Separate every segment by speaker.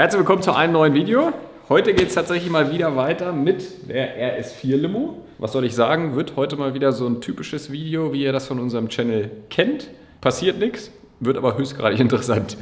Speaker 1: Herzlich willkommen zu einem neuen Video. Heute geht es tatsächlich mal wieder weiter mit der RS4 Limo. Was soll ich sagen, wird heute mal wieder so ein typisches Video, wie ihr das von unserem Channel kennt. Passiert nichts, wird aber höchstgradig interessant.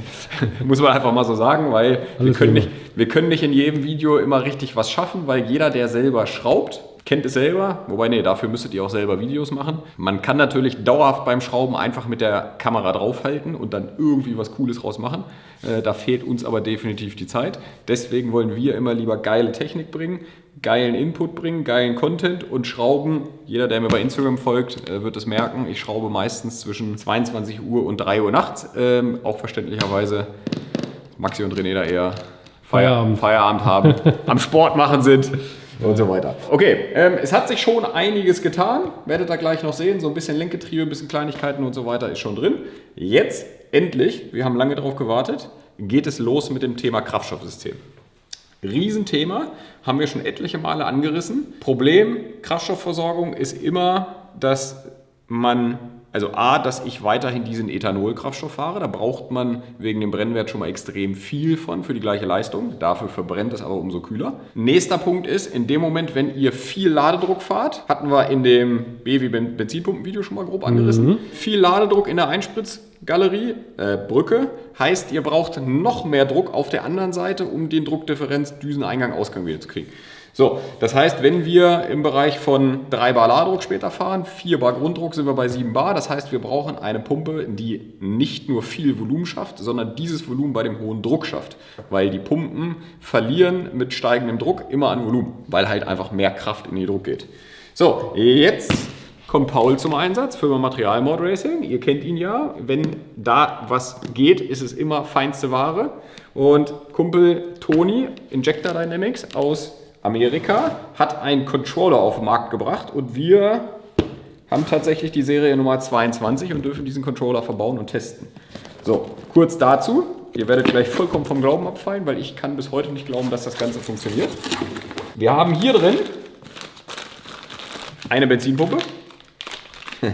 Speaker 1: Muss man einfach mal so sagen, weil wir können, nicht, wir können nicht in jedem Video immer richtig was schaffen, weil jeder, der selber schraubt, kennt es selber. Wobei, nee, dafür müsstet ihr auch selber Videos machen. Man kann natürlich dauerhaft beim Schrauben einfach mit der Kamera draufhalten und dann irgendwie was Cooles draus machen. Äh, da fehlt uns aber definitiv die Zeit. Deswegen wollen wir immer lieber geile Technik bringen, geilen Input bringen, geilen Content und schrauben. Jeder, der mir bei Instagram folgt, äh, wird es merken. Ich schraube meistens zwischen 22 Uhr und 3 Uhr nachts. Ähm, auch verständlicherweise Maxi und René da eher Feierabend, Feierabend haben, am Sport machen sind und so weiter. Okay, ähm, es hat sich schon einiges getan. Werdet ihr gleich noch sehen. So ein bisschen Lenkgetriebe, ein bisschen Kleinigkeiten und so weiter ist schon drin. Jetzt endlich, wir haben lange darauf gewartet, geht es los mit dem Thema Kraftstoffsystem. Riesenthema, haben wir schon etliche Male angerissen. Problem Kraftstoffversorgung ist immer, dass man also A, dass ich weiterhin diesen Ethanolkraftstoff fahre. Da braucht man wegen dem Brennwert schon mal extrem viel von für die gleiche Leistung. Dafür verbrennt es aber umso kühler. Nächster Punkt ist, in dem Moment, wenn ihr viel Ladedruck fahrt, hatten wir in dem B wie Benzinpumpenvideo schon mal grob angerissen, mhm. viel Ladedruck in der Einspritzgalerie, äh, Brücke, heißt, ihr braucht noch mehr Druck auf der anderen Seite, um den Druckdifferenz Düseneingang Ausgang wieder zu kriegen. So, das heißt, wenn wir im Bereich von 3 Bar Ladedruck später fahren, 4 Bar Grunddruck sind wir bei 7 Bar. Das heißt, wir brauchen eine Pumpe, die nicht nur viel Volumen schafft, sondern dieses Volumen bei dem hohen Druck schafft. Weil die Pumpen verlieren mit steigendem Druck immer an Volumen, weil halt einfach mehr Kraft in den Druck geht. So, jetzt kommt Paul zum Einsatz, Firma Material Mod Racing. Ihr kennt ihn ja. Wenn da was geht, ist es immer feinste Ware. Und Kumpel Toni, Injector Dynamics aus Amerika hat einen Controller auf den Markt gebracht und wir haben tatsächlich die Serie Nummer 22 und dürfen diesen Controller verbauen und testen. So, kurz dazu. Ihr werdet gleich vollkommen vom Glauben abfallen, weil ich kann bis heute nicht glauben, dass das Ganze funktioniert. Wir haben hier drin eine Benzinpumpe.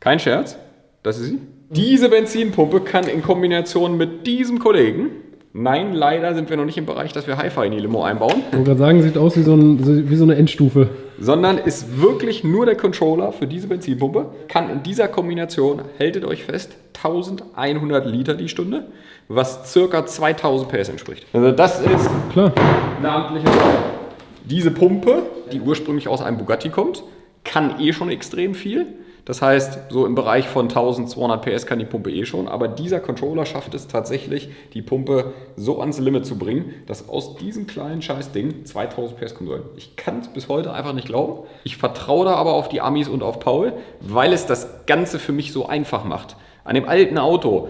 Speaker 1: Kein Scherz, das ist sie. Diese Benzinpumpe kann in Kombination mit diesem Kollegen Nein, leider sind wir noch nicht im Bereich, dass wir Hi-Fi in die Limo einbauen.
Speaker 2: Ich wollte gerade sagen, sieht aus wie so, ein, wie so eine Endstufe.
Speaker 1: Sondern ist wirklich nur der Controller für diese Benzinpumpe. Kann in dieser Kombination, haltet euch fest, 1100 Liter die Stunde, was circa 2000 PS entspricht. Also das ist Klar. eine amtliche Sache. Diese Pumpe, die ursprünglich aus einem Bugatti kommt, kann eh schon extrem viel. Das heißt, so im Bereich von 1200 PS kann die Pumpe eh schon, aber dieser Controller schafft es tatsächlich, die Pumpe so ans Limit zu bringen, dass aus diesem kleinen Scheißding 2000 PS kommen sollen. Ich kann es bis heute einfach nicht glauben. Ich vertraue da aber auf die Amis und auf Paul, weil es das Ganze für mich so einfach macht. An dem alten Auto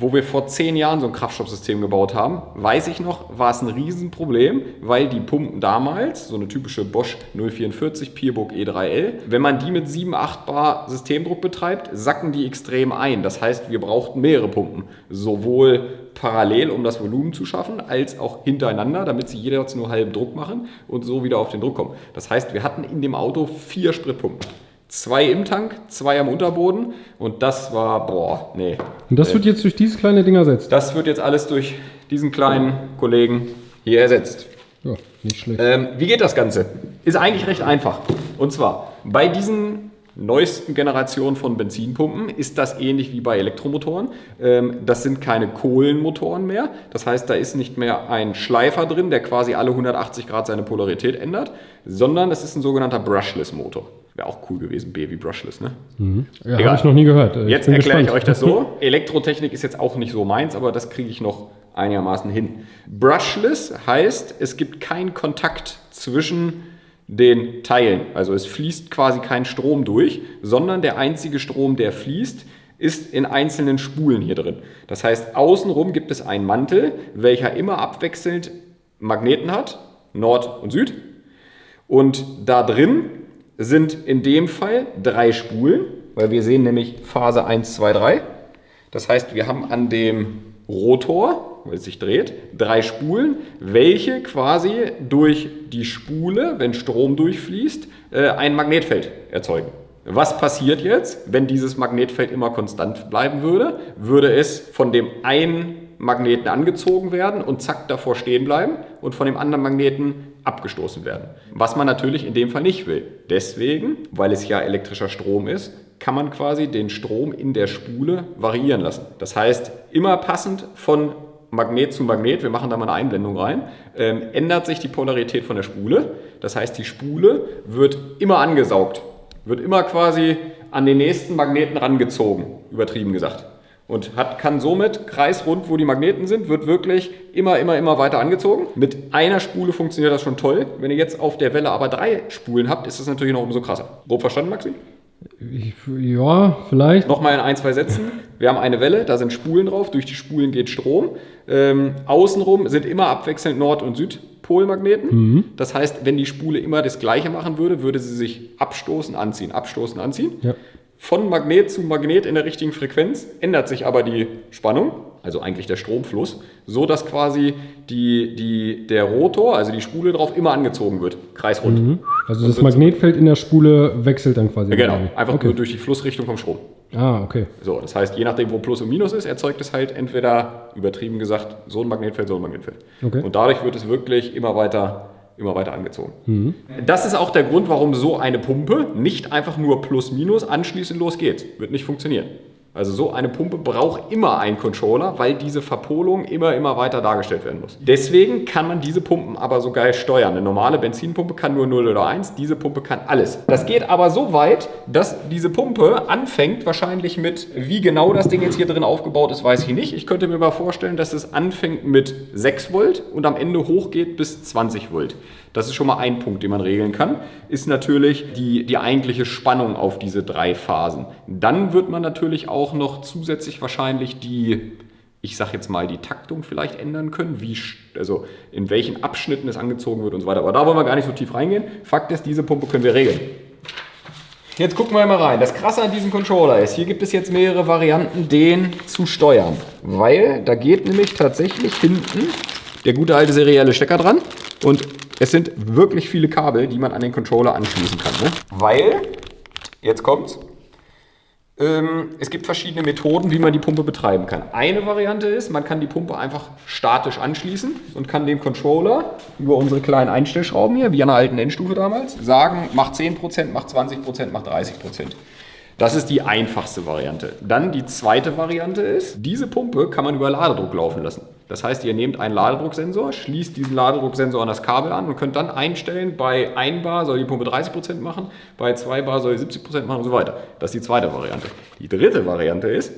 Speaker 1: wo wir vor zehn Jahren so ein Kraftstoffsystem gebaut haben, weiß ich noch, war es ein Riesenproblem, weil die Pumpen damals, so eine typische Bosch 044 Pierburg E3L, wenn man die mit 7, 8 Bar Systemdruck betreibt, sacken die extrem ein. Das heißt, wir brauchten mehrere Pumpen, sowohl parallel, um das Volumen zu schaffen, als auch hintereinander, damit sie jeweils nur halben Druck machen und so wieder auf den Druck kommen. Das heißt, wir hatten in dem Auto vier Spritpumpen zwei im Tank, zwei am Unterboden und das war, boah, nee.
Speaker 2: Und das wird jetzt durch dieses kleine Ding ersetzt?
Speaker 1: Das wird jetzt alles durch diesen kleinen Kollegen hier ersetzt.
Speaker 2: Ja, nicht schlecht.
Speaker 1: Ähm, wie geht das Ganze? Ist eigentlich recht einfach. Und zwar, bei diesen neuesten Generationen von Benzinpumpen ist das ähnlich wie bei Elektromotoren. Ähm, das sind keine Kohlenmotoren mehr. Das heißt, da ist nicht mehr ein Schleifer drin, der quasi alle 180 Grad seine Polarität ändert, sondern es ist ein sogenannter Brushless-Motor. Wäre auch cool gewesen, B wie Brushless, ne?
Speaker 2: Mhm. Ja, habe ich noch nie gehört.
Speaker 1: Ich jetzt erkläre ich euch das so. Elektrotechnik ist jetzt auch nicht so meins, aber das kriege ich noch einigermaßen hin. Brushless heißt, es gibt keinen Kontakt zwischen den Teilen. Also es fließt quasi kein Strom durch, sondern der einzige Strom, der fließt, ist in einzelnen Spulen hier drin. Das heißt, außenrum gibt es einen Mantel, welcher immer abwechselnd Magneten hat, Nord und Süd. Und da drin sind in dem Fall drei Spulen, weil wir sehen nämlich Phase 1, 2, 3. Das heißt, wir haben an dem Rotor, weil es sich dreht, drei Spulen, welche quasi durch die Spule, wenn Strom durchfließt, äh, ein Magnetfeld erzeugen. Was passiert jetzt, wenn dieses Magnetfeld immer konstant bleiben würde? Würde es von dem einen Magneten angezogen werden und zack davor stehen bleiben und von dem anderen Magneten abgestoßen werden. Was man natürlich in dem Fall nicht will. Deswegen, weil es ja elektrischer Strom ist, kann man quasi den Strom in der Spule variieren lassen. Das heißt, immer passend von Magnet zu Magnet, wir machen da mal eine Einblendung rein, ähm, ändert sich die Polarität von der Spule. Das heißt, die Spule wird immer angesaugt, wird immer quasi an den nächsten Magneten rangezogen, übertrieben gesagt. Und hat, kann somit kreisrund, wo die Magneten sind, wird wirklich immer, immer, immer weiter angezogen. Mit einer Spule funktioniert das schon toll. Wenn ihr jetzt auf der Welle aber drei Spulen habt, ist das natürlich noch umso krasser. Grob verstanden, Maxi?
Speaker 2: Ich, ja, vielleicht.
Speaker 1: Nochmal in ein, zwei Sätzen. Wir haben eine Welle, da sind Spulen drauf, durch die Spulen geht Strom. Ähm, außenrum sind immer abwechselnd Nord- und Südpolmagneten. Mhm. Das heißt, wenn die Spule immer das gleiche machen würde, würde sie sich abstoßen, anziehen, abstoßen, anziehen. Ja. Von Magnet zu Magnet in der richtigen Frequenz ändert sich aber die Spannung also eigentlich der Stromfluss, so dass quasi die, die, der Rotor, also die Spule drauf, immer angezogen wird, kreisrund. Mhm.
Speaker 2: Also das Magnetfeld in der Spule wechselt dann quasi.
Speaker 1: Genau, einfach okay. nur durch die Flussrichtung vom Strom.
Speaker 2: Ah, okay.
Speaker 1: So, das heißt, je nachdem, wo Plus und Minus ist, erzeugt es halt entweder, übertrieben gesagt, so ein Magnetfeld, so ein Magnetfeld. Okay. Und dadurch wird es wirklich immer weiter immer weiter angezogen. Mhm. Das ist auch der Grund, warum so eine Pumpe nicht einfach nur Plus-Minus anschließend los geht. Wird nicht funktionieren. Also so eine Pumpe braucht immer einen Controller, weil diese Verpolung immer, immer weiter dargestellt werden muss. Deswegen kann man diese Pumpen aber so geil steuern. Eine normale Benzinpumpe kann nur 0 oder 1, diese Pumpe kann alles. Das geht aber so weit, dass diese Pumpe anfängt wahrscheinlich mit, wie genau das Ding jetzt hier drin aufgebaut ist, weiß ich nicht. Ich könnte mir mal vorstellen, dass es anfängt mit 6 Volt und am Ende hochgeht bis 20 Volt. Das ist schon mal ein Punkt, den man regeln kann, ist natürlich die, die eigentliche Spannung auf diese drei Phasen. Dann wird man natürlich auch noch zusätzlich wahrscheinlich die, ich sage jetzt mal, die Taktung vielleicht ändern können, wie, also in welchen Abschnitten es angezogen wird und so weiter. Aber da wollen wir gar nicht so tief reingehen. Fakt ist, diese Pumpe können wir regeln. Jetzt gucken wir mal rein. Das Krasse an diesem Controller ist, hier gibt es jetzt mehrere Varianten, den zu steuern. Weil da geht nämlich tatsächlich hinten der gute alte serielle Stecker dran. Und es sind wirklich viele Kabel, die man an den Controller anschließen kann. Ne? Weil, jetzt kommt's, ähm, es gibt verschiedene Methoden, wie man die Pumpe betreiben kann. Eine Variante ist, man kann die Pumpe einfach statisch anschließen und kann dem Controller über unsere kleinen Einstellschrauben hier, wie an der alten Endstufe damals, sagen, macht 10%, macht 20%, macht 30%. Das ist die einfachste Variante. Dann die zweite Variante ist, diese Pumpe kann man über Ladedruck laufen lassen. Das heißt, ihr nehmt einen Ladedrucksensor, schließt diesen Ladedrucksensor an das Kabel an und könnt dann einstellen, bei 1 Bar soll die Pumpe 30% machen, bei 2 Bar soll die 70% machen und so weiter. Das ist die zweite Variante. Die dritte Variante ist,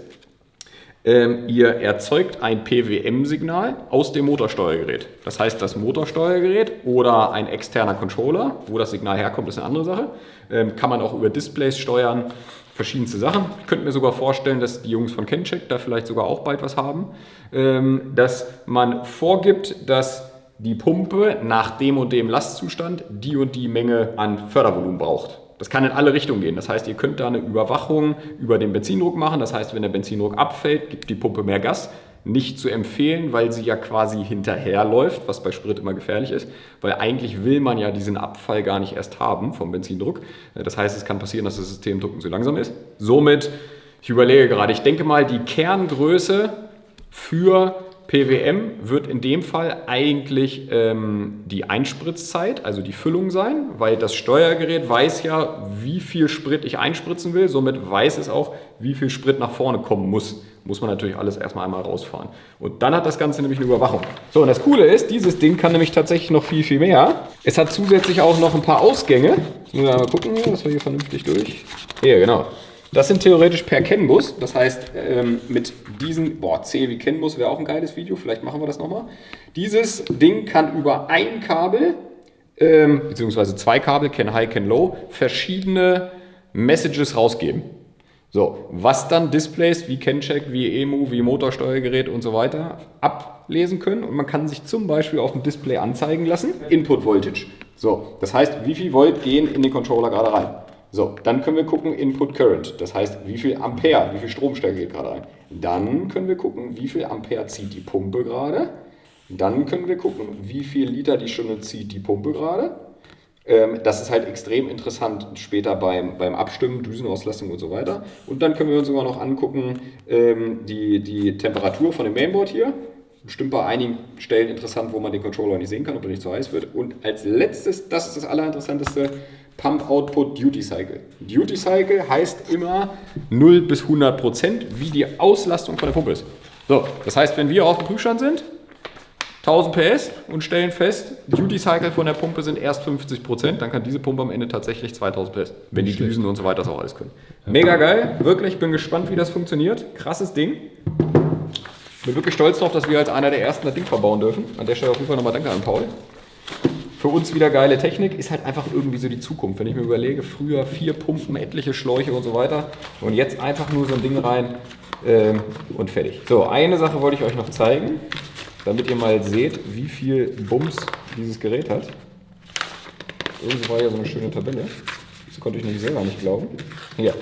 Speaker 1: ähm, ihr erzeugt ein PWM-Signal aus dem Motorsteuergerät. Das heißt, das Motorsteuergerät oder ein externer Controller, wo das Signal herkommt, ist eine andere Sache, ähm, kann man auch über Displays steuern verschiedenste Sachen. Ich könnte mir sogar vorstellen, dass die Jungs von Kencheck da vielleicht sogar auch bald was haben, ähm, dass man vorgibt, dass die Pumpe nach dem und dem Lastzustand die und die Menge an Fördervolumen braucht. Das kann in alle Richtungen gehen. Das heißt, ihr könnt da eine Überwachung über den Benzindruck machen. Das heißt, wenn der Benzindruck abfällt, gibt die Pumpe mehr Gas nicht zu empfehlen, weil sie ja quasi hinterherläuft, was bei Sprit immer gefährlich ist, weil eigentlich will man ja diesen Abfall gar nicht erst haben vom Benzindruck. Das heißt, es kann passieren, dass das Systemdrucken zu langsam ist. Somit, ich überlege gerade, ich denke mal, die Kerngröße für PWM wird in dem Fall eigentlich ähm, die Einspritzzeit, also die Füllung sein, weil das Steuergerät weiß ja, wie viel Sprit ich einspritzen will. Somit weiß es auch, wie viel Sprit nach vorne kommen muss. Muss man natürlich alles erstmal einmal rausfahren. Und dann hat das Ganze nämlich eine Überwachung. So, und das Coole ist, dieses Ding kann nämlich tatsächlich noch viel, viel mehr. Es hat zusätzlich auch noch ein paar Ausgänge. Jetzt müssen wir mal gucken, dass wir hier vernünftig durch. Hier, genau. Das sind theoretisch per CAN-Bus. Das heißt, ähm, mit diesen, boah, C wie CAN-Bus wäre auch ein geiles Video, vielleicht machen wir das nochmal. Dieses Ding kann über ein Kabel, ähm, beziehungsweise zwei Kabel, CAN High, CAN Low, verschiedene Messages rausgeben. So, was dann Displays wie CanCheck, wie EMU, wie Motorsteuergerät und so weiter ablesen können. Und man kann sich zum Beispiel auf dem Display anzeigen lassen, Input Voltage. So, das heißt, wie viel Volt gehen in den Controller gerade rein. So, dann können wir gucken Input Current, das heißt, wie viel Ampere, wie viel Stromstärke geht gerade rein. Dann können wir gucken, wie viel Ampere zieht die Pumpe gerade. Dann können wir gucken, wie viel Liter die Stunde zieht die Pumpe gerade. Ähm, das ist halt extrem interessant später beim, beim Abstimmen, Düsenauslastung und so weiter. Und dann können wir uns sogar noch angucken, ähm, die, die Temperatur von dem Mainboard hier. Bestimmt bei einigen Stellen interessant, wo man den Controller nicht sehen kann, ob er nicht zu heiß wird. Und als letztes, das ist das Allerinteressanteste, Pump Output Duty Cycle. Duty Cycle heißt immer 0 bis 100 Prozent, wie die Auslastung von der Pumpe ist. So, das heißt, wenn wir auf dem Prüfstand sind, 1000 PS und stellen fest, Duty Cycle von der Pumpe sind erst 50 Prozent, dann kann diese Pumpe am Ende tatsächlich 2000 PS, wenn die Düsen und so weiter das auch alles können. Mega geil, wirklich, bin gespannt, wie das funktioniert. Krasses Ding. Bin wirklich stolz darauf, dass wir als einer der ersten das Ding verbauen dürfen. An der Stelle auf jeden Fall nochmal danke an Paul. Für uns wieder geile Technik, ist halt einfach irgendwie so die Zukunft. Wenn ich mir überlege, früher vier Pumpen, etliche Schläuche und so weiter und jetzt einfach nur so ein Ding rein ähm, und fertig. So, eine Sache wollte ich euch noch zeigen damit ihr mal seht, wie viel Bums dieses Gerät hat. Irgendwo war ja so eine schöne Tabelle. Das konnte ich nicht selber nicht glauben. Hier.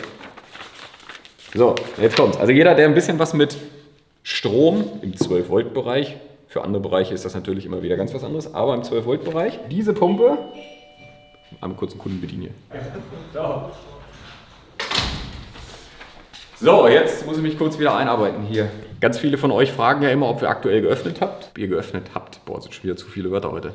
Speaker 1: So, jetzt kommt's. Also jeder, der ein bisschen was mit Strom im 12-Volt-Bereich, für andere Bereiche ist das natürlich immer wieder ganz was anderes, aber im 12-Volt-Bereich, diese Pumpe, einmal kurz einen Kunden bedienen hier. So, jetzt muss ich mich kurz wieder einarbeiten hier. Ganz viele von euch fragen ja immer, ob wir aktuell geöffnet habt. Ob ihr geöffnet habt. Boah, sind schon wieder zu viele Wörter heute.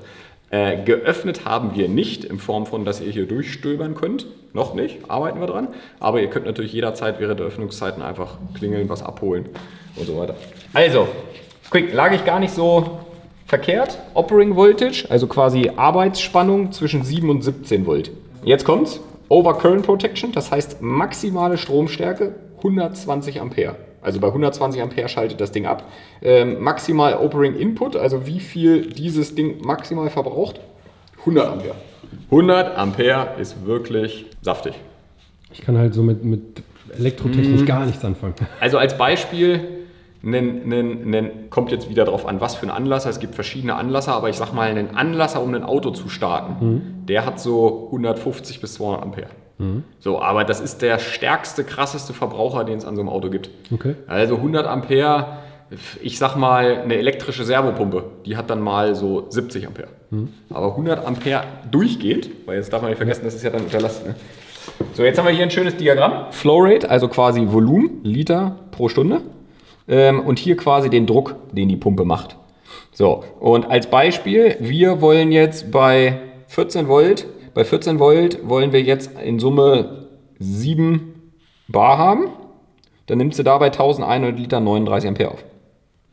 Speaker 1: Äh, geöffnet haben wir nicht, in Form von, dass ihr hier durchstöbern könnt. Noch nicht, arbeiten wir dran. Aber ihr könnt natürlich jederzeit während der Öffnungszeiten einfach klingeln, was abholen und so weiter. Also, lag ich gar nicht so verkehrt. Operating Voltage, also quasi Arbeitsspannung zwischen 7 und 17 Volt. Jetzt kommt's. Overcurrent Protection, das heißt maximale Stromstärke 120 Ampere. Also bei 120 Ampere schaltet das Ding ab. Ähm, maximal Operating Input, also wie viel dieses Ding maximal verbraucht? 100 Ampere. 100 Ampere ist wirklich saftig.
Speaker 2: Ich kann halt so mit, mit Elektrotechnik mhm. gar nichts anfangen.
Speaker 1: Also als Beispiel, nen, nen, nen, kommt jetzt wieder darauf an, was für ein Anlasser. Es gibt verschiedene Anlasser, aber ich sag mal, einen Anlasser, um ein Auto zu starten, mhm. der hat so 150 bis 200 Ampere. Mhm. So, aber das ist der stärkste, krasseste Verbraucher, den es an so einem Auto gibt. Okay. Also 100 Ampere, ich sag mal eine elektrische Servopumpe, die hat dann mal so 70 Ampere. Mhm. Aber 100 Ampere durchgehend, weil jetzt darf man nicht vergessen, das ist ja dann unterlassen. Ne? So, jetzt haben wir hier ein schönes Diagramm. Flowrate, also quasi Volumen, Liter pro Stunde. Ähm, und hier quasi den Druck, den die Pumpe macht. So, und als Beispiel, wir wollen jetzt bei 14 Volt bei 14 Volt wollen wir jetzt in Summe 7 Bar haben. Dann nimmst du dabei 1100 Liter 39 Ampere auf.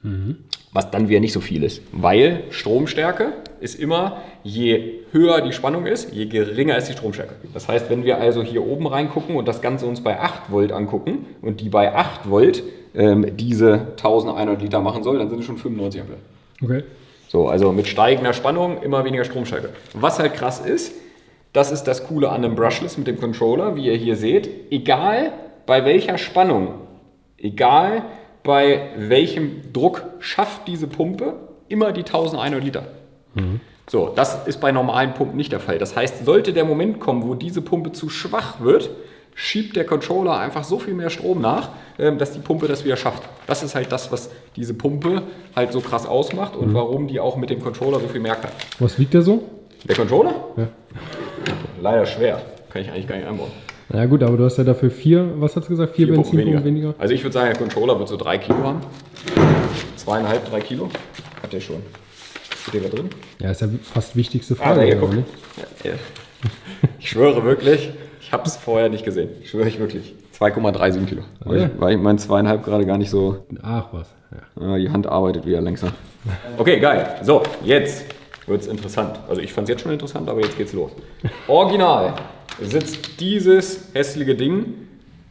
Speaker 1: Mhm. Was dann wieder nicht so viel ist, weil Stromstärke ist immer, je höher die Spannung ist, je geringer ist die Stromstärke. Das heißt, wenn wir also hier oben reingucken und das Ganze uns bei 8 Volt angucken und die bei 8 Volt ähm, diese 1100 Liter machen soll, dann sind es schon 95 Ampere. Okay. So, also mit steigender Spannung immer weniger Stromstärke. Was halt krass ist, das ist das Coole an einem Brushless mit dem Controller, wie ihr hier seht. Egal bei welcher Spannung, egal bei welchem Druck schafft diese Pumpe immer die 1100 Liter. Mhm. So, das ist bei normalen Pumpen nicht der Fall. Das heißt, sollte der Moment kommen, wo diese Pumpe zu schwach wird, schiebt der Controller einfach so viel mehr Strom nach, ähm, dass die Pumpe das wieder schafft. Das ist halt das, was diese Pumpe halt so krass ausmacht und mhm. warum die auch mit dem Controller so viel mehr kann.
Speaker 2: Was wiegt der so?
Speaker 1: Der Controller? Ja. Leider schwer. Kann ich eigentlich gar nicht einbauen.
Speaker 2: Na gut, aber du hast ja dafür vier, was hast du gesagt, vier, vier Benzinpumpen weniger. weniger.
Speaker 1: Also ich würde sagen, der Controller wird so drei Kilo haben. Zweieinhalb, drei Kilo. Hat der schon.
Speaker 2: Ist der drin? Ja, ist ja fast wichtigste ah, Frage. Ah, hier, guck. Ne?
Speaker 1: Ja, ja. Ich schwöre wirklich, ich habe es vorher nicht gesehen. Ich schwöre ich wirklich. 2,37 Kilo. Weil, ja. ich, weil ich mein zweieinhalb gerade gar nicht so.
Speaker 2: Ach was.
Speaker 1: Ja. Die Hand arbeitet wieder langsam. Okay, geil. So, jetzt wird es interessant. Also ich fand es jetzt schon interessant, aber jetzt geht's los. Original sitzt dieses hässliche Ding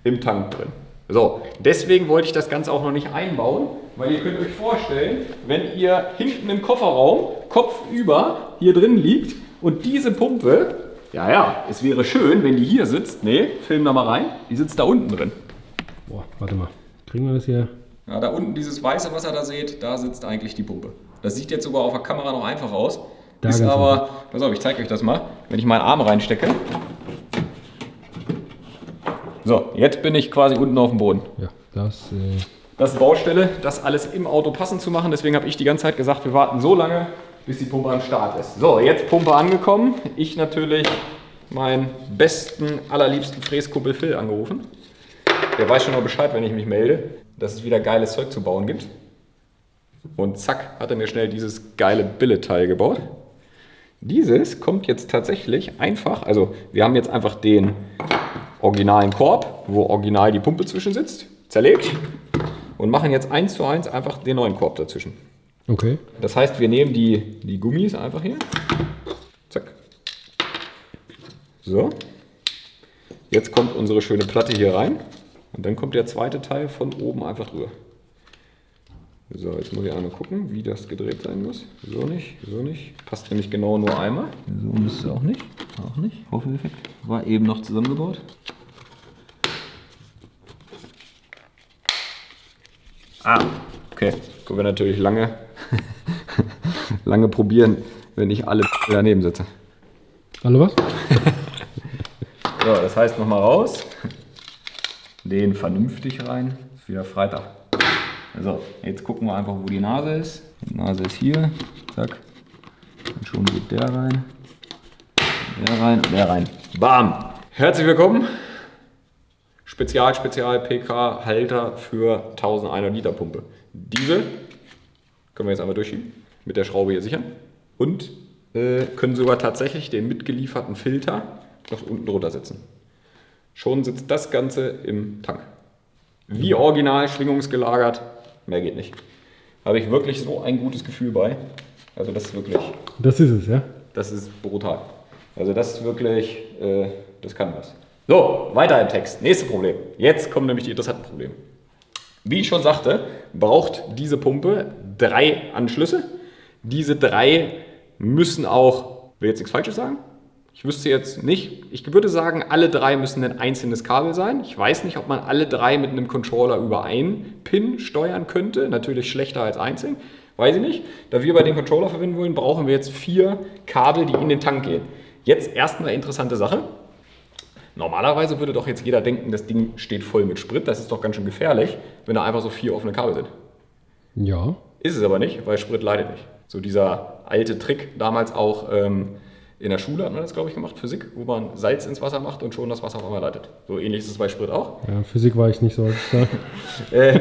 Speaker 1: im Tank drin. So, deswegen wollte ich das Ganze auch noch nicht einbauen, weil ihr könnt euch vorstellen, wenn ihr hinten im Kofferraum kopfüber hier drin liegt und diese Pumpe, ja, ja, es wäre schön, wenn die hier sitzt. Nee, film da mal rein, die sitzt da unten drin.
Speaker 2: Boah, warte mal, kriegen wir das hier?
Speaker 1: Ja, da unten dieses weiße, was ihr da seht, da sitzt eigentlich die Pumpe. Das sieht jetzt sogar auf der Kamera noch einfach aus. Da ist aber, pass auf, ich zeige euch das mal. Wenn ich meinen Arm reinstecke. So, jetzt bin ich quasi unten auf dem Boden.
Speaker 2: Ja, das. Äh
Speaker 1: das ist Baustelle, das alles im Auto passend zu machen. Deswegen habe ich die ganze Zeit gesagt, wir warten so lange, bis die Pumpe am Start ist. So, jetzt Pumpe angekommen. Ich natürlich meinen besten, allerliebsten Fräskumpel Phil angerufen. Der weiß schon noch Bescheid, wenn ich mich melde, dass es wieder geiles Zeug zu bauen gibt. Und zack, hat er mir schnell dieses geile Billet-Teil gebaut. Dieses kommt jetzt tatsächlich einfach, also wir haben jetzt einfach den originalen Korb, wo original die Pumpe zwischen sitzt, zerlegt und machen jetzt eins zu eins einfach den neuen Korb dazwischen.
Speaker 2: Okay.
Speaker 1: Das heißt, wir nehmen die, die Gummis einfach hier. Zack. So. Jetzt kommt unsere schöne Platte hier rein. Und dann kommt der zweite Teil von oben einfach drüber. So, jetzt muss ich einmal gucken, wie das gedreht sein muss. So nicht, so nicht. Passt nämlich genau nur einmal. So müsste auch nicht. Auch nicht. Hoffeffekt. War eben noch zusammengebaut. Ah, okay. Können wir natürlich lange, lange probieren, wenn ich alle daneben sitze.
Speaker 2: Alle was?
Speaker 1: So, das heißt nochmal raus. Den vernünftig rein. Ist wieder Freitag. So, jetzt gucken wir einfach, wo die Nase ist. Die Nase ist hier. Zack. Und schon geht der rein. Der rein und der rein. Bam! Herzlich willkommen. Spezial, Spezial PK Halter für 1100 Liter Pumpe. Diese können wir jetzt einmal durchschieben. Mit der Schraube hier sichern. Und äh, können sogar tatsächlich den mitgelieferten Filter noch unten drunter setzen. Schon sitzt das Ganze im Tank. Wie original schwingungsgelagert, mehr geht nicht. Habe ich wirklich so ein gutes Gefühl bei. Also das ist wirklich,
Speaker 2: Das ist es, ja?
Speaker 1: das ist brutal. Also das ist wirklich, äh, das kann was. So, weiter im Text. Nächstes Problem. Jetzt kommen nämlich die interessanten Probleme. Wie ich schon sagte, braucht diese Pumpe drei Anschlüsse. Diese drei müssen auch, will jetzt nichts Falsches sagen, ich wüsste jetzt nicht, ich würde sagen, alle drei müssen ein einzelnes Kabel sein. Ich weiß nicht, ob man alle drei mit einem Controller über einen Pin steuern könnte. Natürlich schlechter als einzeln. Weiß ich nicht. Da wir bei den Controller verwenden wollen, brauchen wir jetzt vier Kabel, die in den Tank gehen. Jetzt erstmal interessante Sache. Normalerweise würde doch jetzt jeder denken, das Ding steht voll mit Sprit. Das ist doch ganz schön gefährlich, wenn da einfach so vier offene Kabel sind.
Speaker 2: Ja.
Speaker 1: Ist es aber nicht, weil Sprit leidet nicht. So dieser alte Trick damals auch ähm, in der Schule hat man das, glaube ich, gemacht, Physik, wo man Salz ins Wasser macht und schon das Wasser auf einmal leitet. So ähnlich ist es bei Sprit auch.
Speaker 2: ja Physik war ich nicht so.
Speaker 1: Ähm,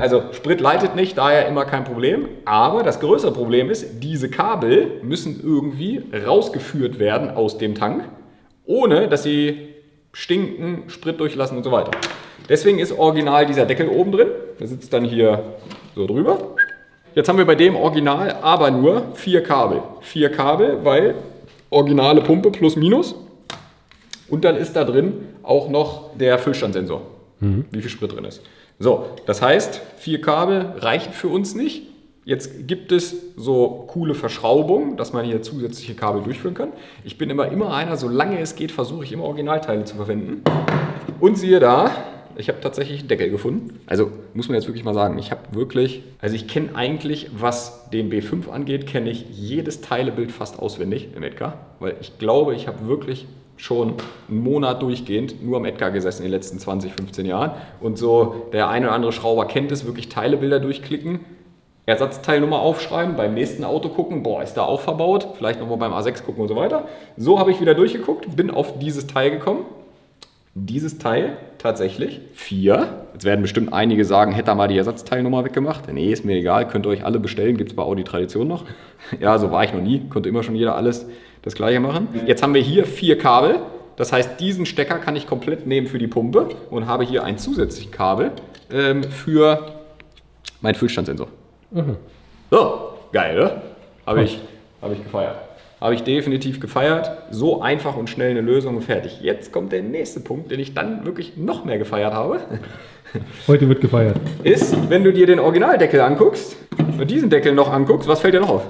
Speaker 1: also Sprit leitet nicht, daher immer kein Problem. Aber das größere Problem ist, diese Kabel müssen irgendwie rausgeführt werden aus dem Tank, ohne dass sie stinken, Sprit durchlassen und so weiter. Deswegen ist original dieser Deckel oben drin. Der sitzt dann hier so drüber. Jetzt haben wir bei dem Original aber nur vier Kabel. Vier Kabel, weil originale Pumpe plus minus. Und dann ist da drin auch noch der Füllstandsensor, wie viel Sprit drin ist. So, das heißt, vier Kabel reichen für uns nicht. Jetzt gibt es so coole Verschraubungen, dass man hier zusätzliche Kabel durchführen kann. Ich bin immer, immer einer, solange es geht, versuche ich immer Originalteile zu verwenden. Und siehe da, ich habe tatsächlich einen Deckel gefunden. Also muss man jetzt wirklich mal sagen, ich habe wirklich, also ich kenne eigentlich, was den B5 angeht, kenne ich jedes Teilebild fast auswendig im Edgar, weil ich glaube, ich habe wirklich schon einen Monat durchgehend nur am Edgar gesessen in den letzten 20, 15 Jahren und so der eine oder andere Schrauber kennt es, wirklich Teilebilder durchklicken, Ersatzteilnummer aufschreiben, beim nächsten Auto gucken, boah, ist da auch verbaut, vielleicht nochmal beim A6 gucken und so weiter. So habe ich wieder durchgeguckt, bin auf dieses Teil gekommen dieses Teil tatsächlich vier. Jetzt werden bestimmt einige sagen, hätte er mal die Ersatzteilnummer weggemacht. Nee, ist mir egal, könnt ihr euch alle bestellen, gibt es bei Audi Tradition noch. Ja, so war ich noch nie, konnte immer schon jeder alles das gleiche machen. Jetzt haben wir hier vier Kabel. Das heißt, diesen Stecker kann ich komplett nehmen für die Pumpe und habe hier ein zusätzliches Kabel ähm, für meinen Füllstandssensor. So, geil, ne? Habe ich, hab ich gefeiert. Habe ich definitiv gefeiert. So einfach und schnell eine Lösung und fertig. Jetzt kommt der nächste Punkt, den ich dann wirklich noch mehr gefeiert habe.
Speaker 2: Heute wird gefeiert.
Speaker 1: Ist, wenn du dir den Originaldeckel anguckst und diesen Deckel noch anguckst, was fällt dir noch auf?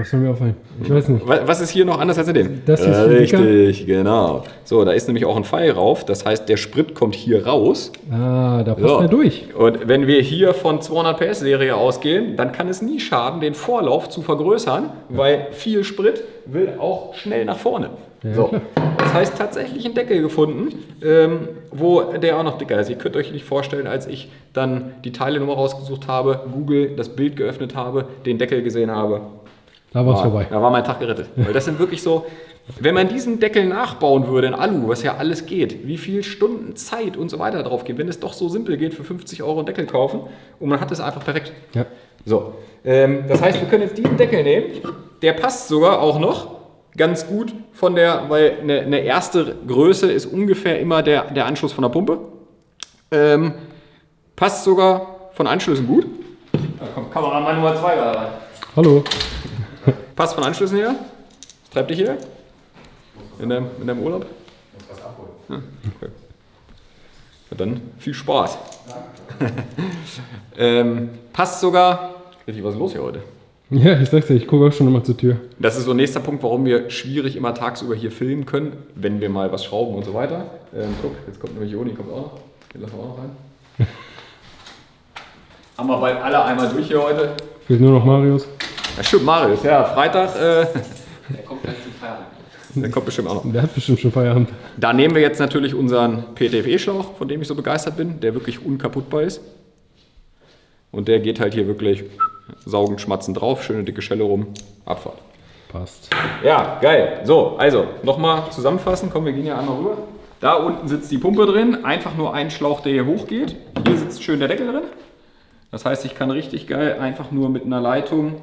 Speaker 2: Was soll mir auffallen? Ich weiß nicht.
Speaker 1: Wa- Was ist hier noch anders als in dem?
Speaker 2: Das hier ist.
Speaker 1: Richtig, genau. So, da ist nämlich auch ein Pfeil rauf. Das heißt, der Sprit kommt hier raus.
Speaker 2: Ah, da passt
Speaker 1: So.
Speaker 2: er durch.
Speaker 1: Und wenn wir hier von 200 PS Serie ausgehen, dann kann es nie schaden, den Vorlauf zu vergrößern, weil viel Sprit will auch schnell nach vorne.
Speaker 2: Ja,
Speaker 1: so.
Speaker 2: klar.
Speaker 1: Das heißt, tatsächlich einen Deckel gefunden, ähm, wo der auch noch dicker ist. Ihr könnt euch nicht vorstellen, als ich dann die Teilenummer rausgesucht habe, Google das Bild geöffnet habe, den Deckel gesehen habe.
Speaker 2: Da war es
Speaker 1: war,
Speaker 2: vorbei.
Speaker 1: Da war mein Tag gerettet. Weil das sind wirklich so, wenn man diesen Deckel nachbauen würde in Alu, was ja alles geht, wie viel Stunden Zeit und so weiter drauf geht, wenn es doch so simpel geht, für 50 Euro einen Deckel kaufen und man hat es einfach perfekt.
Speaker 2: Ja.
Speaker 1: So, ähm, das heißt, wir können jetzt diesen Deckel nehmen, der passt sogar auch noch ganz gut von der, weil eine, eine erste Größe ist ungefähr immer der, der Anschluss von der Pumpe. Ähm, passt sogar von Anschlüssen gut. Da kommt Kameramann Nummer 2 gerade rein.
Speaker 2: Hallo.
Speaker 1: Passt von Anschlüssen her? Was treibt dich hier? In deinem, in deinem Urlaub? Ja, okay. Ja, dann viel Spaß. ähm, passt sogar. Richtig, was ist los hier heute?
Speaker 2: Ja, ich sag's dir, ich gucke auch schon immer zur Tür.
Speaker 1: Das ist so ein nächster Punkt, warum wir schwierig immer tagsüber hier filmen können, wenn wir mal was schrauben und so weiter. Ähm, guck, jetzt kommt nämlich Joni, kommt auch noch. Den lassen wir auch noch rein. Haben wir bald alle einmal durch hier heute.
Speaker 2: Fehlt nur noch Marius.
Speaker 1: Ja, stimmt, Marius, ja, Freitag, äh,
Speaker 3: Der kommt gleich zum Feierabend.
Speaker 1: der kommt bestimmt auch noch.
Speaker 2: Der hat bestimmt schon Feierabend.
Speaker 1: Da nehmen wir jetzt natürlich unseren PTFE-Schlauch, von dem ich so begeistert bin, der wirklich unkaputtbar ist. Und der geht halt hier wirklich saugend, schmatzend drauf, schöne dicke Schelle rum, Abfahrt.
Speaker 2: Passt.
Speaker 1: Ja, geil. So, also nochmal zusammenfassen. Komm, wir gehen hier einmal rüber. Da unten sitzt die Pumpe drin. Einfach nur ein Schlauch, der hier hochgeht. Hier sitzt schön der Deckel drin. Das heißt, ich kann richtig geil einfach nur mit einer Leitung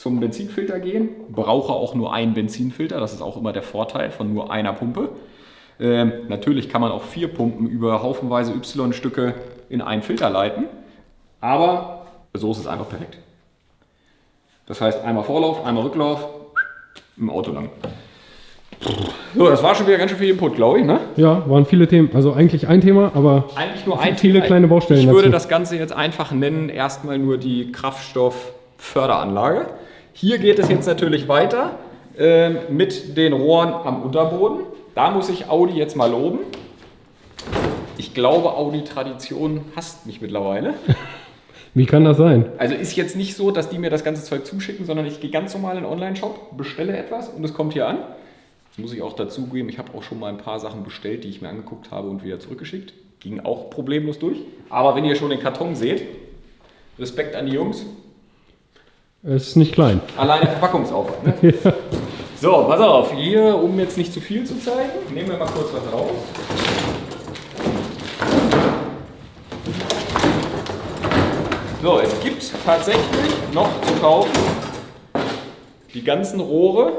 Speaker 1: zum Benzinfilter gehen. Brauche auch nur einen Benzinfilter. Das ist auch immer der Vorteil von nur einer Pumpe. Ähm, natürlich kann man auch vier Pumpen über haufenweise Y-Stücke in einen Filter leiten. Aber so ist es einfach perfekt. Das heißt, einmal Vorlauf, einmal Rücklauf, im Auto lang. So, das war schon wieder ganz schön viel Input, glaube ich, ne?
Speaker 2: Ja, waren viele Themen. Also eigentlich ein Thema, aber
Speaker 1: Eigentlich nur ein
Speaker 2: Viele
Speaker 1: Thema.
Speaker 2: kleine Baustellen
Speaker 1: Ich würde
Speaker 2: dazu.
Speaker 1: das Ganze jetzt einfach nennen, erstmal nur die Kraftstoffförderanlage. Hier geht es jetzt natürlich weiter ähm, mit den Rohren am Unterboden. Da muss ich Audi jetzt mal loben. Ich glaube, Audi Tradition hasst mich mittlerweile.
Speaker 2: wie kann das sein?
Speaker 1: Also ist jetzt nicht so, dass die mir das ganze Zeug zuschicken, sondern ich gehe ganz normal in den Online-Shop, bestelle etwas und es kommt hier an. Das muss ich auch dazugeben, ich habe auch schon mal ein paar Sachen bestellt, die ich mir angeguckt habe und wieder zurückgeschickt. Ging auch problemlos durch. Aber wenn ihr schon den Karton seht, Respekt an die Jungs,
Speaker 2: Es ist nicht klein.
Speaker 1: alleine Verpackungsaufwand. Ne? So, pass auf, hier, um jetzt nicht zu viel zu zeigen, nehmen wir mal kurz was raus. So, es gibt tatsächlich noch zu kaufen die ganzen Rohre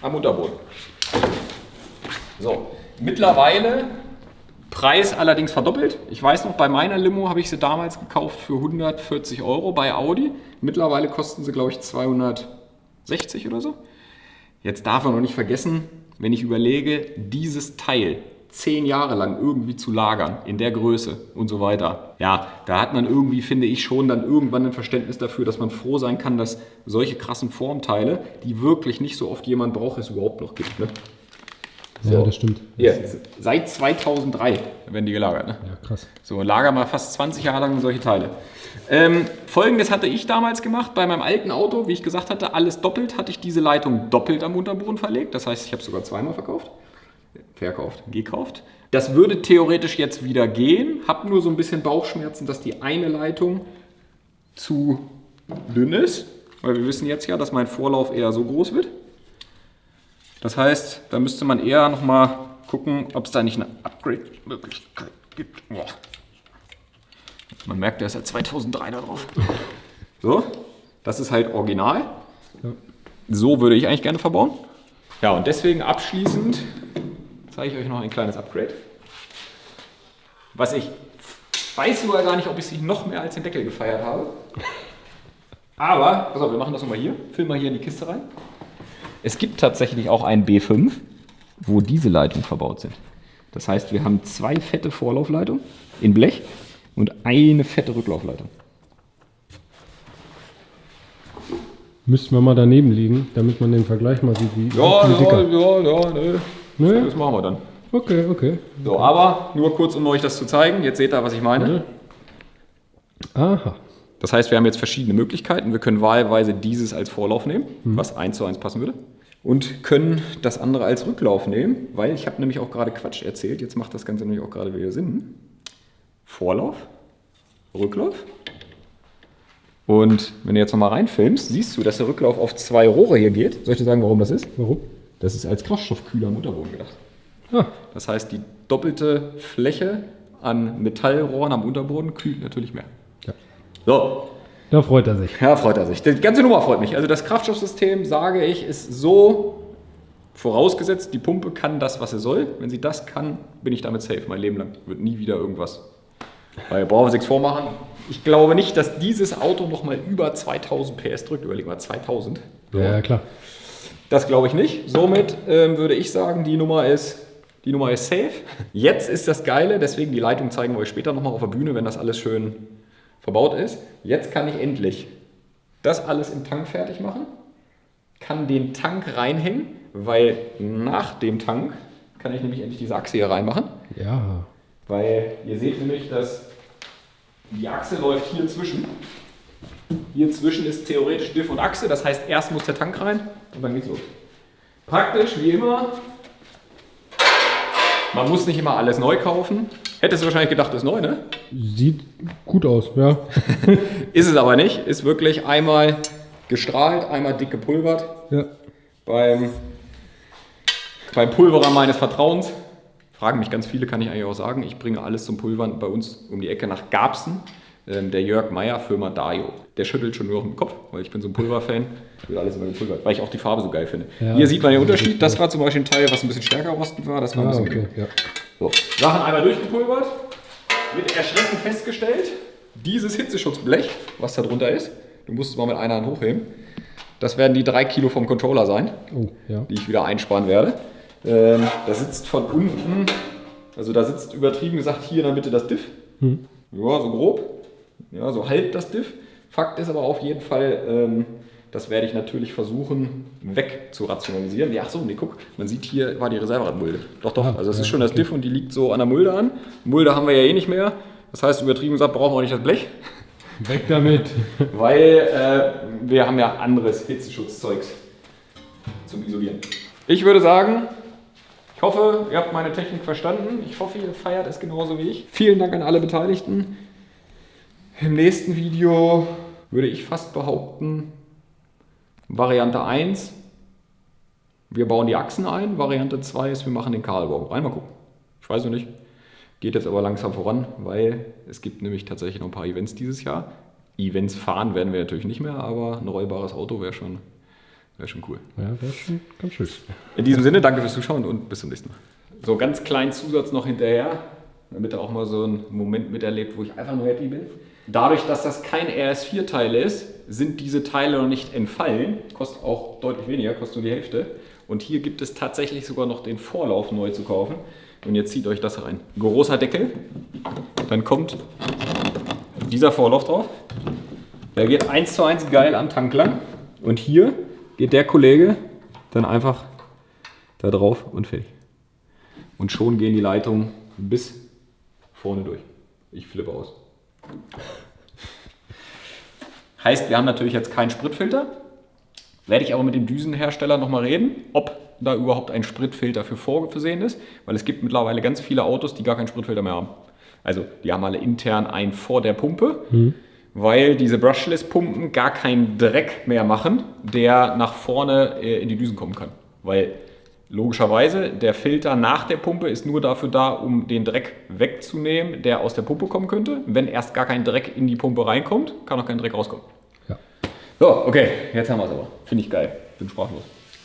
Speaker 1: am Unterboden. So, mittlerweile Preis allerdings verdoppelt. Ich weiß noch, bei meiner Limo habe ich sie damals gekauft für 140 Euro bei Audi. Mittlerweile kosten sie, glaube ich, 260 oder so. Jetzt darf man noch nicht vergessen, wenn ich überlege, dieses Teil zehn Jahre lang irgendwie zu lagern, in der Größe und so weiter. Ja, da hat man irgendwie, finde ich, schon dann irgendwann ein Verständnis dafür, dass man froh sein kann, dass solche krassen Formteile, die wirklich nicht so oft jemand braucht, es überhaupt noch gibt. Ne?
Speaker 2: Ja, das stimmt.
Speaker 1: Hier, seit 2003 werden die gelagert. Ne?
Speaker 2: Ja, krass.
Speaker 1: So, lager mal fast 20 Jahre lang solche Teile. Ähm, Folgendes hatte ich damals gemacht bei meinem alten Auto. Wie ich gesagt hatte, alles doppelt, hatte ich diese Leitung doppelt am Unterboden verlegt. Das heißt, ich habe es sogar zweimal verkauft. Verkauft, gekauft. Das würde theoretisch jetzt wieder gehen. Hab nur so ein bisschen Bauchschmerzen, dass die eine Leitung zu dünn ist. Weil wir wissen jetzt ja, dass mein Vorlauf eher so groß wird. Das heißt, da müsste man eher nochmal gucken, ob es da nicht eine Upgrade-Möglichkeit gibt. Boah. Man merkt, da ist ja 2003 da drauf. So, das ist halt original. So würde ich eigentlich gerne verbauen. Ja, und deswegen abschließend zeige ich euch noch ein kleines Upgrade. Was ich weiß sogar gar nicht, ob ich sie noch mehr als den Deckel gefeiert habe. Aber, pass auf, wir machen das nochmal hier. Film mal hier in die Kiste rein. Es gibt tatsächlich auch einen B5, wo diese Leitungen verbaut sind. Das heißt, wir haben zwei fette Vorlaufleitungen in Blech und eine fette Rücklaufleitung.
Speaker 2: Müssten wir mal daneben liegen, damit man den Vergleich mal sieht, wie,
Speaker 1: Ja,
Speaker 2: wie
Speaker 1: ja, ja, ja, nö.
Speaker 2: Nö?
Speaker 1: Das machen wir dann.
Speaker 2: Okay, okay.
Speaker 1: So, aber nur kurz, um euch das zu zeigen. Jetzt seht ihr, was ich meine.
Speaker 2: Aha.
Speaker 1: Das heißt, wir haben jetzt verschiedene Möglichkeiten. Wir können wahlweise dieses als Vorlauf nehmen, was eins zu eins passen würde. Und können das andere als Rücklauf nehmen, weil ich habe nämlich auch gerade Quatsch erzählt. Jetzt macht das Ganze nämlich auch gerade wieder Sinn. Vorlauf, Rücklauf, Und wenn du jetzt nochmal reinfilmst, siehst du, dass der Rücklauf auf zwei Rohre hier geht. Soll ich dir sagen, warum das ist?
Speaker 2: Warum?
Speaker 1: Das ist als Kraftstoffkühler am Unterboden gedacht.
Speaker 2: Ah,
Speaker 1: Das heißt, die doppelte Fläche an Metallrohren am Unterboden kühlt natürlich mehr.
Speaker 2: Ja.
Speaker 1: So,
Speaker 2: da freut er sich.
Speaker 1: ja, freut er sich. Die ganze Nummer freut mich. Also das Kraftstoffsystem, sage ich, ist so vorausgesetzt, die Pumpe kann das, was sie soll. Wenn sie das kann, bin ich damit safe. Mein Leben lang wird nie wieder irgendwas. Weil brauchen wir nichts vormachen. Ich glaube nicht, dass dieses Auto nochmal über 2000 PS drückt. Überleg mal, 2000.
Speaker 2: Ja, ja, klar.
Speaker 1: Das glaube ich nicht. Somit ähm, würde ich sagen, die Nummer ist, die Nummer ist safe. Jetzt ist das Geile, deswegen die Leitung zeigen wir euch später nochmal auf der Bühne, wenn das alles schön verbaut ist. Jetzt kann ich endlich das alles im Tank fertig machen, kann den Tank reinhängen, weil nach dem Tank kann ich nämlich endlich diese Achse hier reinmachen.
Speaker 2: Ja.
Speaker 1: Weil ihr seht nämlich, dass die Achse läuft hier zwischen. Hier zwischen ist theoretisch Diff und Achse, das heißt, erst muss der Tank rein und dann geht's los. Praktisch wie immer. Man muss nicht immer alles neu kaufen. Hättest du wahrscheinlich gedacht, das ist neu, ne?
Speaker 2: Sieht gut aus, ja.
Speaker 1: Ist es aber nicht. Ist wirklich einmal gestrahlt, einmal dick gepulvert.
Speaker 2: ja.
Speaker 1: beim, beim Pulverer meines Vertrauens. Fragen mich ganz viele, kann ich eigentlich auch sagen. Ich bringe alles zum Pulvern bei uns um die Ecke nach Garbsen. Ähm, der Jörg Meyer, Firma Dario. Der schüttelt schon nur auf den Kopf, weil ich bin so ein Pulverfan. Wird alles immer gepulvert, weil ich auch die Farbe so geil finde.
Speaker 2: Ja.
Speaker 1: Hier sieht man den Unterschied. Das war zum Beispiel ein Teil, was ein bisschen stärker rostend war. Das war ein
Speaker 2: Ah,
Speaker 1: bisschen
Speaker 2: okay. Ja.
Speaker 1: So, Sachen einmal durchgepulvert, mit Erschrecken festgestellt, dieses Hitzeschutzblech, was da drunter ist, du musst es mal mit einer Hand hochheben, das werden die drei Kilo vom Controller sein,
Speaker 2: Oh, ja.
Speaker 1: die ich wieder einsparen werde. Ähm, da sitzt von unten, also da sitzt übertrieben gesagt hier in der Mitte das Diff,
Speaker 2: Hm.
Speaker 1: ja, so grob, ja, so halb das Diff. Fakt ist aber auf jeden Fall, ähm, das werde ich natürlich versuchen weg zu rationalisieren. Ja, ach so, nee, guck, man sieht hier war die Reserveradmulde. Doch, doch,
Speaker 2: Ah,
Speaker 1: also es ist schon das. Diff und die liegt so an der Mulde an. Mulde haben wir ja eh nicht mehr. Das heißt, übertrieben gesagt, brauchen wir auch nicht das Blech,
Speaker 2: Weg damit.
Speaker 1: weil äh, wir haben ja anderes Hitzeschutzzeugs zum Isolieren. Ich würde sagen, ich hoffe, ihr habt meine Technik verstanden. Ich hoffe, ihr feiert es genauso wie ich. Vielen Dank an alle Beteiligten. Im nächsten Video würde ich fast behaupten, Variante 1, wir bauen die Achsen ein. Variante 2 ist, wir machen den Kahlbau. Einmal gucken. Ich weiß noch nicht. Geht jetzt aber langsam voran, weil es gibt nämlich tatsächlich noch ein paar Events dieses Jahr. Events fahren werden wir natürlich nicht mehr, aber ein rollbares Auto wäre schon, wär schon cool.
Speaker 2: Ja, wäre schon ganz schön.
Speaker 1: In diesem Sinne, danke fürs Zuschauen und bis zum nächsten Mal. So, ganz kleinen Zusatz noch hinterher, damit ihr auch mal so einen Moment miterlebt, wo ich einfach nur happy bin. Dadurch, dass das kein RS4-Teil ist, sind diese Teile noch nicht entfallen. Kostet auch deutlich weniger, kostet nur die Hälfte. Und hier gibt es tatsächlich sogar noch den Vorlauf neu zu kaufen. Und jetzt zieht euch das rein. Großer Deckel, dann kommt dieser Vorlauf drauf. Der geht eins zu eins geil am Tank lang. Und hier geht der Kollege dann einfach da drauf und fertig. Und schon gehen die Leitungen bis vorne durch. Ich flippe aus. Heißt, wir haben natürlich jetzt keinen Spritfilter. Werde ich aber mit dem Düsenhersteller nochmal reden, ob da überhaupt ein Spritfilter für vorgesehen ist, weil es gibt mittlerweile ganz viele Autos, die gar keinen Spritfilter mehr haben. Also die haben alle intern einen vor der Pumpe, weil diese Brushless-Pumpen gar keinen Dreck mehr machen, der nach vorne äh, in die Düsen kommen kann. Weil logischerweise der Filter nach der Pumpe ist nur dafür da, um den Dreck wegzunehmen, der aus der Pumpe kommen könnte. Wenn erst gar kein Dreck in die Pumpe reinkommt, kann auch kein Dreck rauskommen. So, okay, jetzt haben wir es aber. Finde ich geil. Bin sprachlos.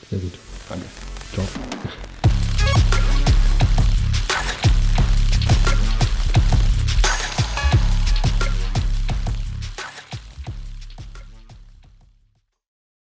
Speaker 2: sehr gut.
Speaker 1: Danke.
Speaker 2: Ciao.